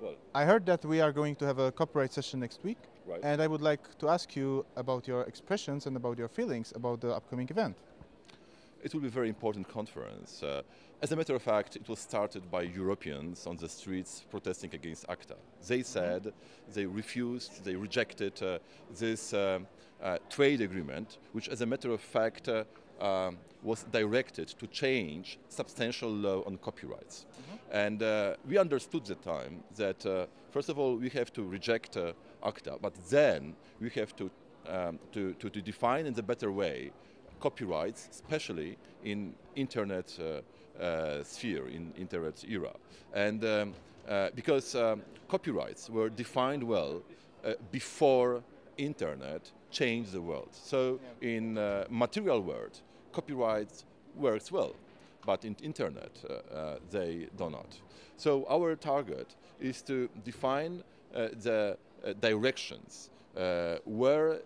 Well, I heard that we are going to have a copyright session next week, right. and I would like to ask you about your expressions and about your feelings about the upcoming event. It will be a very important conference. Uh, as a matter of fact, it was started by Europeans on the streets protesting against ACTA. They said they refused, they rejected uh, this uh, uh, trade agreement, which as a matter of fact uh, um, was directed to change substantial law on copyrights. And uh, we understood at the time that, uh, first of all, we have to reject uh, ACTA, but then we have to, um, to, to, to define in a better way copyrights, especially in internet uh, uh, sphere, in internet era. And um, uh, because um, copyrights were defined well uh, before internet changed the world. So in uh, material world, copyright works well, but in internet uh, uh, they do not. So our target is to define uh, the directions where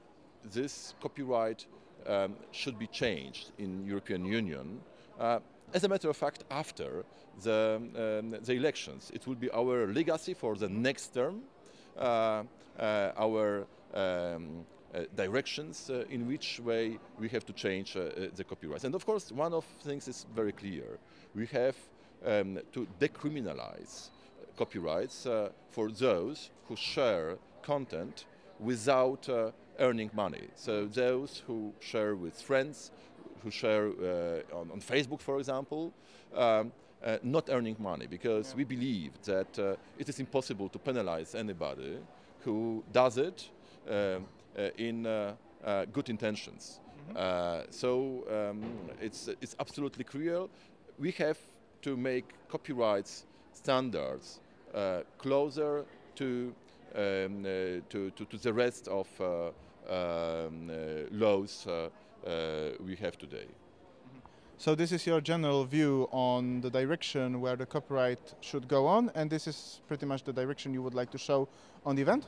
this copyright um, should be changed in European Union. Uh, as a matter of fact, after the, um, the elections, it will be our legacy for the next term, uh, uh, our um, directions uh, in which way we have to change uh, uh, the copyrights. And of course, one of things is very clear. We have um, to decriminalize copyrights uh, for those who share content without uh, earning money. So those who share with friends, who share uh, on, on, Facebook, for example, um, uh, not earning money because yeah. we believe that uh, it is impossible to penalize anybody who does it um, uh, in uh, good intentions. Mm -hmm. so um, it's, it's absolutely clear. We have to make copyrights standards closer to um, uh, to, to, to, the rest of uh, um, uh, laws we have today. So this is your general view on the direction where the copyright should go on, and this is pretty much the direction you would like to show on the event?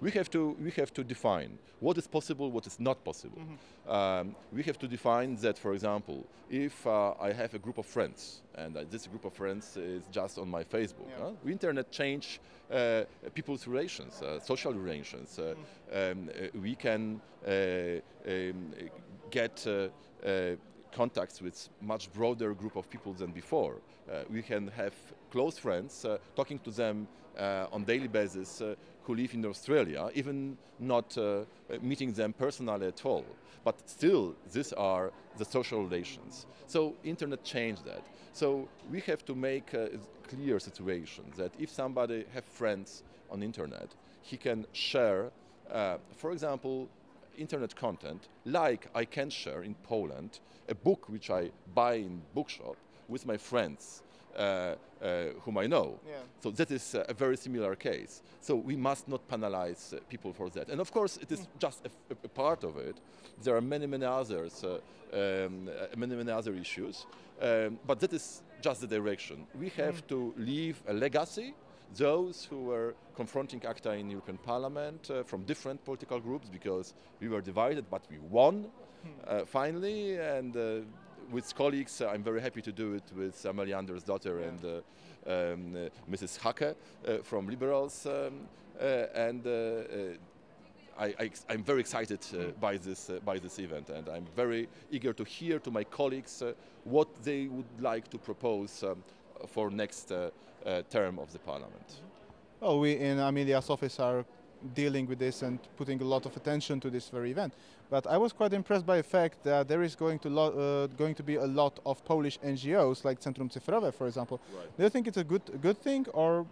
We have to we have to define what is possible, what is not possible. Mm -hmm. um, we have to define that, for example, if uh, I have a group of friends and uh, this group of friends is just on my Facebook, yeah. huh? internet change uh, people's relations, uh, social relations. Mm -hmm. um, uh, we can um, get contacts with much broader group of people than before. Uh, we can have close friends, uh, talking to them uh, on daily basis who live in Australia, even not meeting them personally at all. But still, these are the social relations. So internet changed that. So we have to make a clear situation that if somebody have friends on internet, he can share, uh, for example, internet content, like I can share in Poland a book which I buy in bookshop with my friends uh, uh, whom I know. Yeah. So that is a very similar case. So we must not penalize uh, people for that. And of course, it is mm. just a, a, part of it. There are many, many others, uh, um, uh, many, many other issues. Um, but that is just the direction. We have mm. to leave a legacy those who were confronting ACTA in European Parliament uh, from different political groups because we were divided, but we won hmm. uh, finally. And uh, with colleagues, uh, I'm very happy to do it with Amelia Andersdotter yeah. and uh, um, uh, Mrs. Schaake from Liberals. Um, and I, am very excited uh, by this uh, by this event, and I'm very eager to hear to my colleagues uh, what they would like to propose um, for next uh, uh, term of the parliament. Well, we in Amelia's office are dealing with this and putting a lot of attention to this very event. But I was quite impressed by the fact that there is going to, uh, going to be a lot of Polish NGOs like Centrum Cyfrowe, for example. Right. Do you think it's a good, good thing or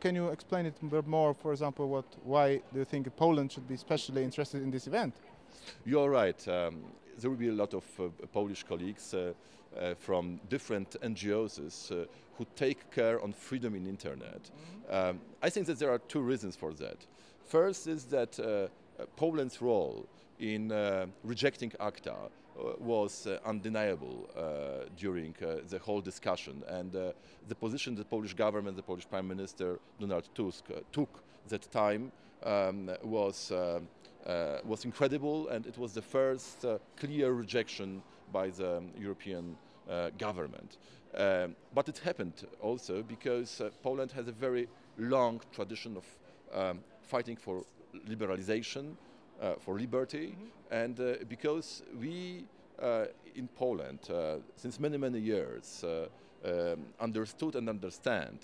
can you explain it more, for example, what, why do you think Poland should be especially interested in this event? You're right. Um, there will be a lot of uh, Polish colleagues uh, uh, from different NGOs uh, who take care on freedom in internet. Mm -hmm. um, I think that there are two reasons for that. First is that uh, Poland's role in rejecting ACTA was uh, undeniable uh, during uh, the whole discussion and the position the Polish government, the Polish Prime Minister Donald Tusk took that time um, was uh, was incredible and it was the first uh, clear rejection by the European uh, government. Um, but it happened also because Poland has a very long tradition of um, fighting for liberalization, uh, for liberty, and uh, because we uh, in Poland, uh, since many, many years, uh, um, understood and understand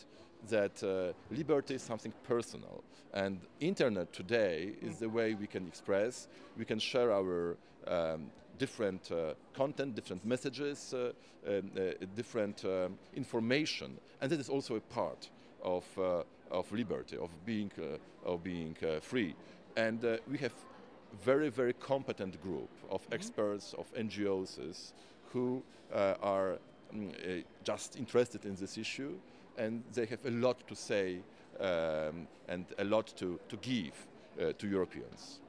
that uh, liberty is something personal. And internet today is the way we can express, we can share our um, different uh, content, different messages, uh, um, uh, different um, information, and that is also a part of, uh, of liberty, of being, uh, of being uh, free. And uh, we have very, very competent group of experts, of NGOs who uh, are mm, just interested in this issue and they have a lot to say um, and a lot to, to give uh, to Europeans.